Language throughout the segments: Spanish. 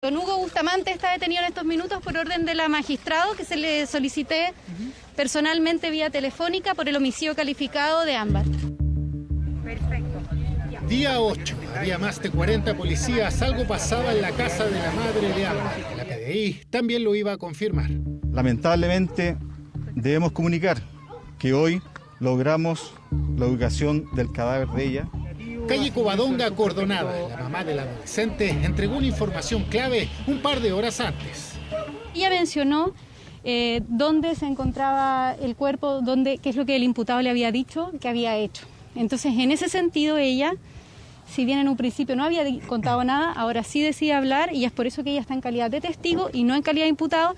Don Hugo Bustamante está detenido en estos minutos por orden de la magistrado que se le solicité personalmente vía telefónica por el homicidio calificado de Ámbar. Perfecto. Día 8. Había más de 40 policías. Algo pasaba en la casa de la madre de Ámbar. La PDI también lo iba a confirmar. Lamentablemente debemos comunicar que hoy logramos la ubicación del cadáver de ella Calle Covadonga acordonada. La mamá del adolescente entregó una información clave un par de horas antes. Ella mencionó eh, dónde se encontraba el cuerpo, dónde, qué es lo que el imputado le había dicho que había hecho. Entonces, en ese sentido, ella, si bien en un principio no había contado nada, ahora sí decide hablar y es por eso que ella está en calidad de testigo y no en calidad de imputado.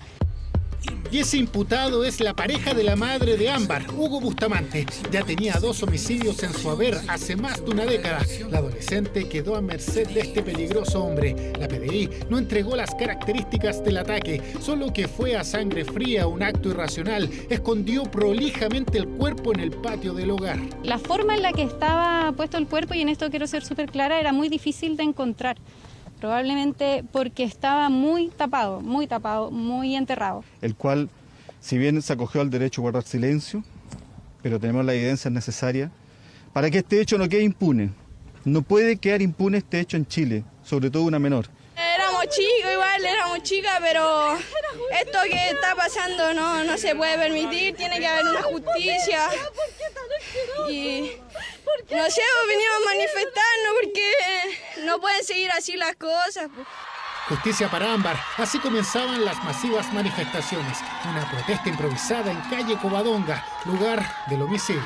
Y ese imputado es la pareja de la madre de Ámbar, Hugo Bustamante. Ya tenía dos homicidios en su haber hace más de una década. La adolescente quedó a merced de este peligroso hombre. La PDI no entregó las características del ataque, solo que fue a sangre fría, un acto irracional. Escondió prolijamente el cuerpo en el patio del hogar. La forma en la que estaba puesto el cuerpo, y en esto quiero ser súper clara, era muy difícil de encontrar probablemente porque estaba muy tapado, muy tapado, muy enterrado. El cual, si bien se acogió al derecho a guardar silencio, pero tenemos la evidencia necesaria para que este hecho no quede impune. No puede quedar impune este hecho en Chile, sobre todo una menor. Éramos chicos, igual éramos chicas, pero esto que está pasando no, no se puede permitir, tiene que haber una justicia. Y no sé, venimos a manifestarnos porque no pueden seguir así las cosas. Justicia para Ámbar. Así comenzaban las masivas manifestaciones. Una protesta improvisada en calle Covadonga, lugar del homicidio.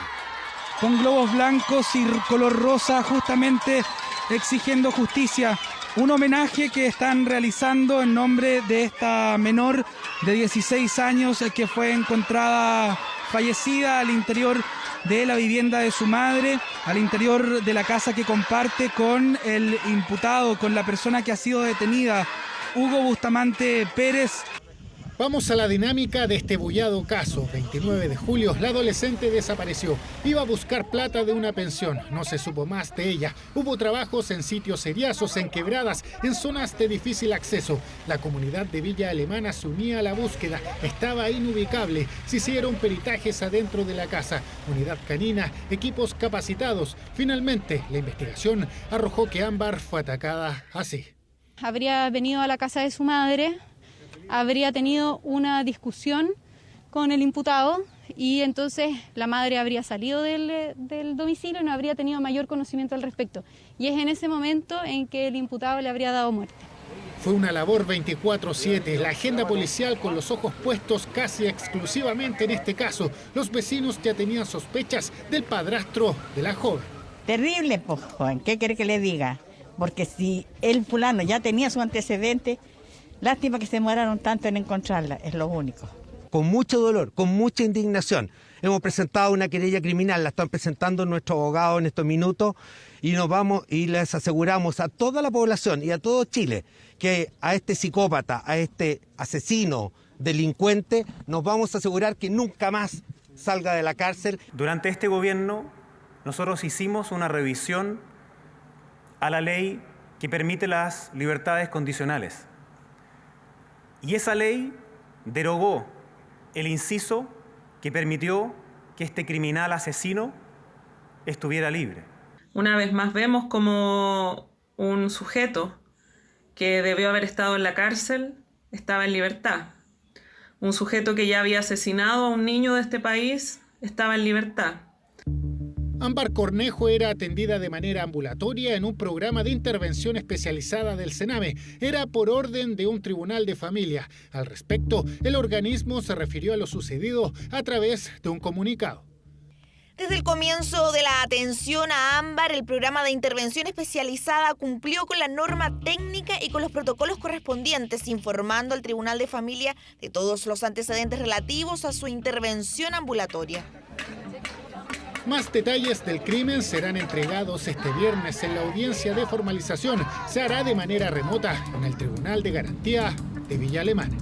Con globos blancos y color rosa, justamente exigiendo justicia. Un homenaje que están realizando en nombre de esta menor de 16 años que fue encontrada fallecida al interior de la vivienda de su madre, al interior de la casa que comparte con el imputado, con la persona que ha sido detenida, Hugo Bustamante Pérez. Vamos a la dinámica de este bullado caso. 29 de julio, la adolescente desapareció. Iba a buscar plata de una pensión. No se supo más de ella. Hubo trabajos en sitios seriazos, en quebradas, en zonas de difícil acceso. La comunidad de Villa Alemana se unía a la búsqueda. Estaba inubicable. Se hicieron peritajes adentro de la casa. Unidad canina, equipos capacitados. Finalmente, la investigación arrojó que Ámbar fue atacada así. Habría venido a la casa de su madre, habría tenido una discusión con el imputado y entonces la madre habría salido del, del, domicilio y no habría tenido mayor conocimiento al respecto. Y es en ese momento en que el imputado le habría dado muerte. Fue una labor 24-7, la agenda policial con los ojos puestos casi exclusivamente en este caso. Los vecinos ya tenían sospechas del padrastro de la joven. Terrible, pues, joven, ¿qué quiere que le diga? Porque si el fulano ya tenía su antecedente, Lástima que se demoraron tanto en encontrarla, es lo único. Con mucho dolor, con mucha indignación. Hemos presentado una querella criminal, la están presentando nuestros abogados en estos minutos y nos vamos y les aseguramos a toda la población y a todo Chile que a este psicópata, a este asesino, delincuente, nos vamos a asegurar que nunca más salga de la cárcel. Durante este gobierno nosotros hicimos una revisión a la ley que permite las libertades condicionales. Y esa ley derogó el inciso que permitió que este criminal asesino estuviera libre. Una vez más vemos como un sujeto que debió haber estado en la cárcel estaba en libertad. Un sujeto que ya había asesinado a un niño de este país estaba en libertad. Ámbar Cornejo era atendida de manera ambulatoria en un programa de intervención especializada del Sename. Era por orden de un tribunal de familia. Al respecto, el organismo se refirió a lo sucedido a través de un comunicado. Desde el comienzo de la atención a Ámbar, el programa de intervención especializada cumplió con la norma técnica y con los protocolos correspondientes, informando al Tribunal de Familia de todos los antecedentes relativos a su intervención ambulatoria. Más detalles del crimen serán entregados este viernes en la audiencia de formalización. Se hará de manera remota en el Tribunal de Garantía de Villa Alemana.